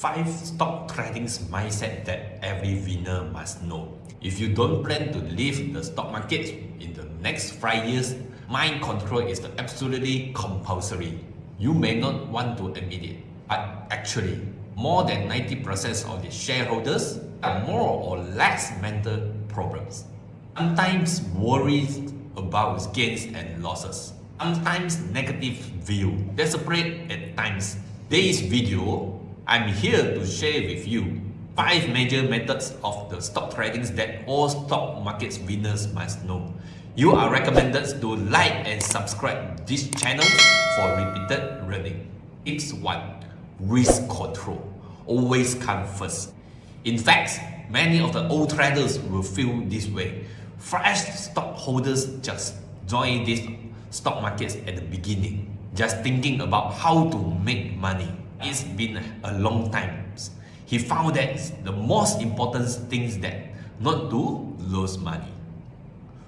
5 stock trading mindset that every winner must know. If you don't plan to leave the stock market in the next 5 years, mind control is absolutely compulsory. You may not want to admit it, but actually, more than 90% of the shareholders have more or less mental problems. Sometimes worries about gains and losses. Sometimes negative view, desperate at times. Today's video, I'm here to share with you 5 major methods of the stock trading that all stock market winners must know. You are recommended to like and subscribe this channel for repeated learning. Tips 1. Risk control. Always come first. In fact, many of the old traders will feel this way. Fresh stockholders just join this stock markets at the beginning, just thinking about how to make money. It's been a long time. He found that the most important thing is that not to lose money.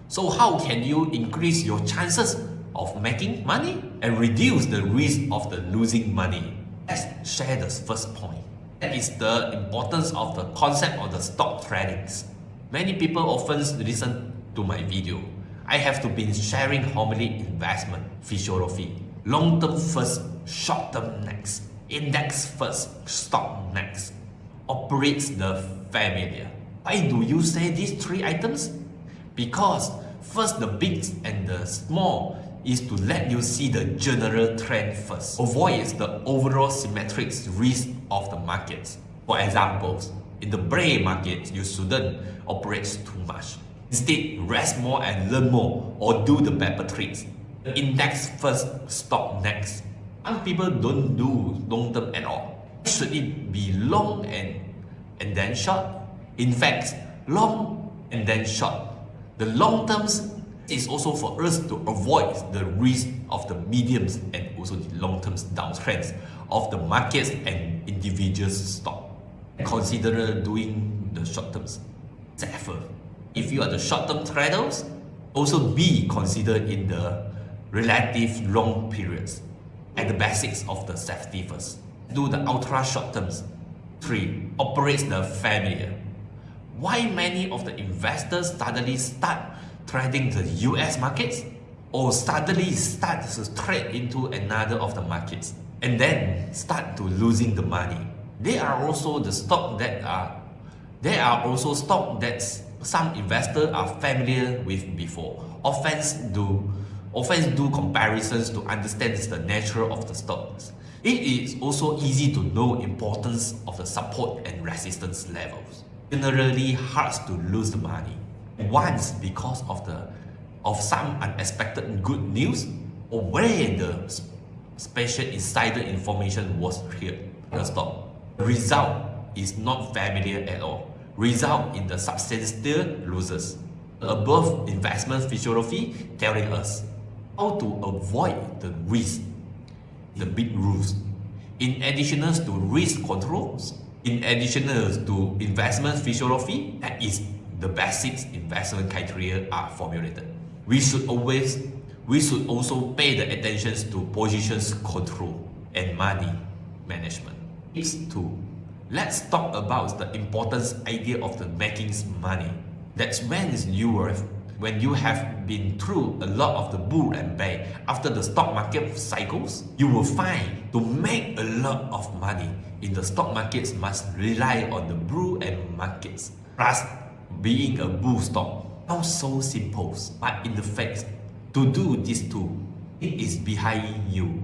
So how can you increase your chances of making money and reduce the risk of the losing money? Let's share the first point. That is the importance of the concept of the stock trading. Many people often listen to my video. I have to be sharing homily investment philosophy. Long-term first, short-term next. Index first, stock next. Operates the familiar. Why do you say these three items? Because first the big and the small is to let you see the general trend first. Avoid the overall symmetric risk of the markets. For example, in the bear market, you shouldn't operate too much. Instead, rest more and learn more or do the paper tricks. Index first, stock next. Some people don't do long term at all. Should it be long and, and then short? In fact, long and then short. The long terms is also for us to avoid the risk of the mediums and also the long-term downtrends of the markets and individuals stock. Consider doing the short terms. Therefore, if you are the short-term traders, also be considered in the relative long periods and the basics of the safety first. Do the ultra short terms. 3. Operates the familiar. Why many of the investors suddenly start trading the US markets or suddenly start to trade into another of the markets and then start to losing the money. There are also the stock that are there are also stock that some investors are familiar with before. Offense do offense do comparisons to understand the nature of the stocks. It is also easy to know importance of the support and resistance levels. Generally hard to lose the money once because of the of some unexpected good news or when the special insider information was cleared the stock. The result is not familiar at all. Result in the substantial losses. The above investment philosophy telling us how to avoid the risk, the big rules. In addition to risk controls, in addition to investment philosophy, that is the basic investment criteria are formulated. We should always we should also pay the attention to positions control and money management. It's two. Let's talk about the important idea of the making money. That's when you are when you have been through a lot of the bull and bear after the stock market cycles, you will find to make a lot of money in the stock markets must rely on the bull and markets. Plus, being a bull stock. Sounds so simple, but in the fact, to do this too, it is behind you.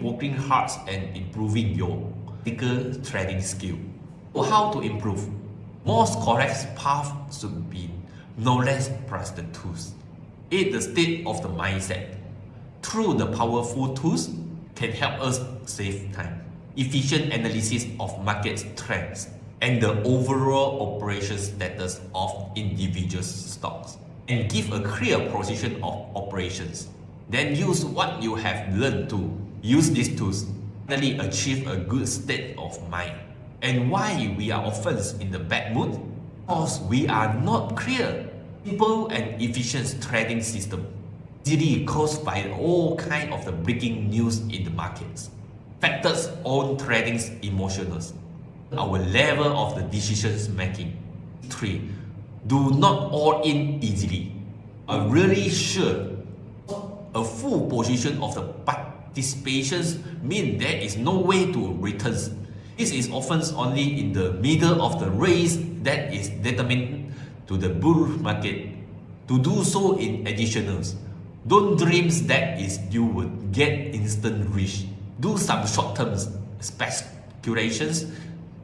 Working hard and improving your technical trading skill. So how to improve? Most correct path should be knowledge plus the tools. It the state of the mindset. Through the powerful tools can help us save time. Efficient analysis of market trends and the overall operation status of individual stocks and give a clear position of operations. Then use what you have learned to use these tools finally achieve a good state of mind. And why we are often in the bad mood? Because we are not clear. Simple and efficient trading system easily caused by all kind of the breaking news in the markets. Factors on trading's emotions our level of the decisions making. 3. Do not all in easily. A really sure a full position of the participations mean there is no way to returns. This is often only in the middle of the race that is determined to the bull market. To do so in additionals, don't dream that is you would get instant rich. Do some short-term speculations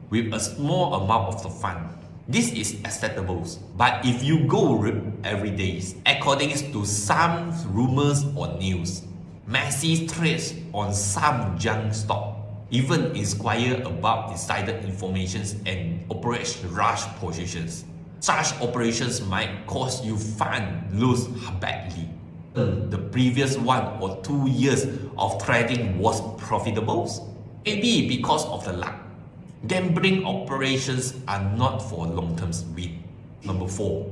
with a small amount of the fund. This is acceptable, but if you go every day, according to some rumors or news, massive trades on some junk stock, even inquire about insider information and operate rush positions. Such operations might cause you fund lose badly. The previous one or two years of trading was profitable? Maybe because of the luck Gambling operations are not for long-term win. Number 4.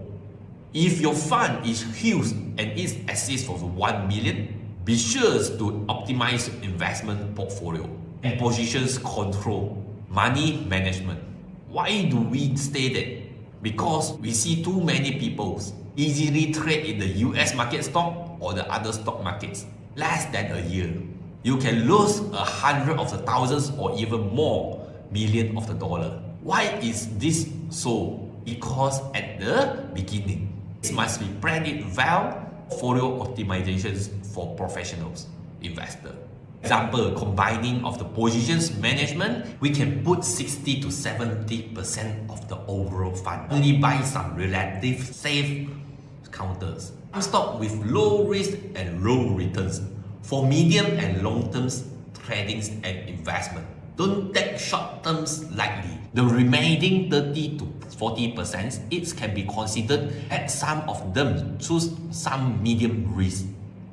If your fund is huge and is assets of 1 million, be sure to optimize investment portfolio and positions control, money management. Why do we stay there? Because we see too many people easily trade in the US market stock or the other stock markets less than a year. You can lose a hundred of the thousands or even more million of the dollar. Why is this so? Because at the beginning, it must be planned well, portfolio optimizations for professionals, investor. Example, combining of the positions management, we can put 60 to 70% of the overall fund. Only buy some relative safe counters. I'm Stock with low risk and low returns for medium and long term tradings and investment. Don't take short terms lightly. The remaining 30 to 40% it can be considered at some of them choose some medium risk,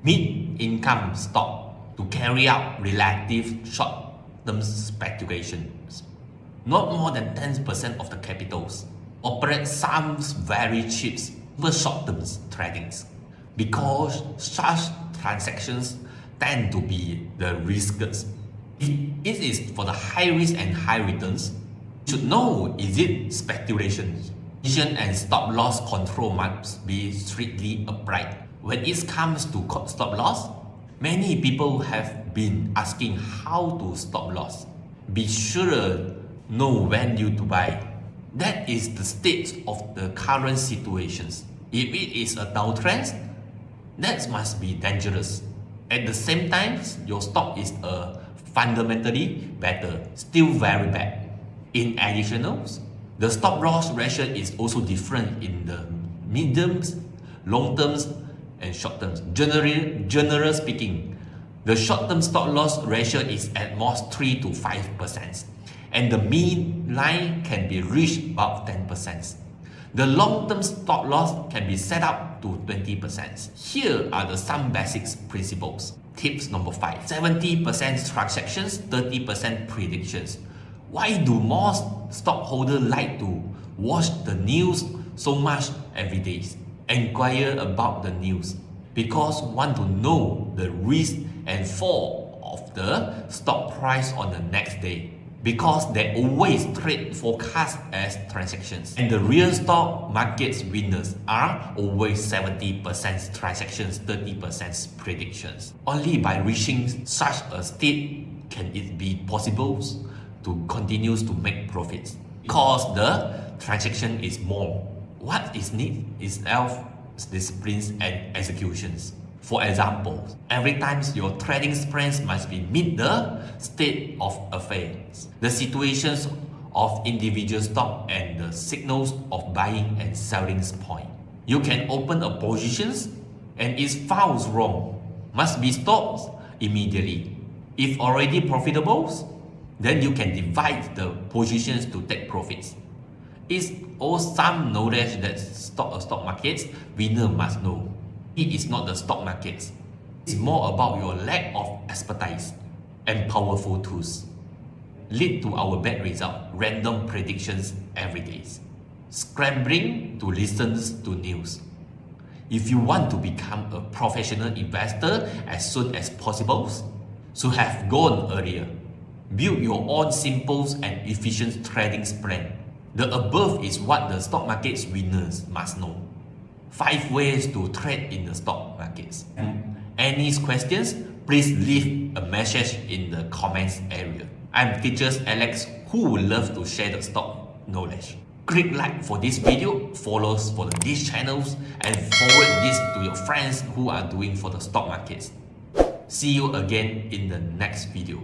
mid-income stock to carry out relative short-term speculations. Not more than 10% of the capitals operate some very cheap for short-term tradings because such transactions tend to be the riskiest it is for the high risk and high returns. You should know is it speculation. Vision and stop loss control must be strictly applied. When it comes to stop loss, many people have been asking how to stop loss. Be sure know when you to buy. That is the state of the current situations. If it is a downtrend, that must be dangerous. At the same time, your stock is a fundamentally better, still very bad. In additionals, the stop loss ratio is also different in the mediums, long terms, and short terms. Generally, generally speaking, the short-term stop loss ratio is at most 3 to 5%, and the mean line can be reached about 10%. The long-term stop loss can be set up to 20%. Here are the some basics principles. Tips number 5. 70% transactions, 30% predictions. Why do most stockholders like to watch the news so much every day? Inquire about the news because want to know the risk and fall of the stock price on the next day because they always trade forecast as transactions. And the real stock market's winners are always 70% transactions, 30% predictions. Only by reaching such a state can it be possible to continue to make profits. Because the transaction is more. What is need is self-disciplines and executions. For example, every time your trading plans must be meet the state of affairs, the situations of individual stock and the signals of buying and selling point. You can open a positions and if found wrong, must be stopped immediately. If already profitable, then you can divide the positions to take profits. It's all some knowledge that stock, uh, stock markets winner must know. It is not the stock markets. It's more about your lack of expertise and powerful tools. Lead to our bad result, random predictions every day. Scrambling to listen to news. If you want to become a professional investor as soon as possible, so have gone earlier. Build your own simple and efficient trading plan. The above is what the stock market's winners must know. 5 ways to trade in the stock markets. Any questions? Please leave a message in the comments area. I'm teacher Alex who would love to share the stock knowledge. Click like for this video, follow for these channels and forward this to your friends who are doing for the stock markets. See you again in the next video.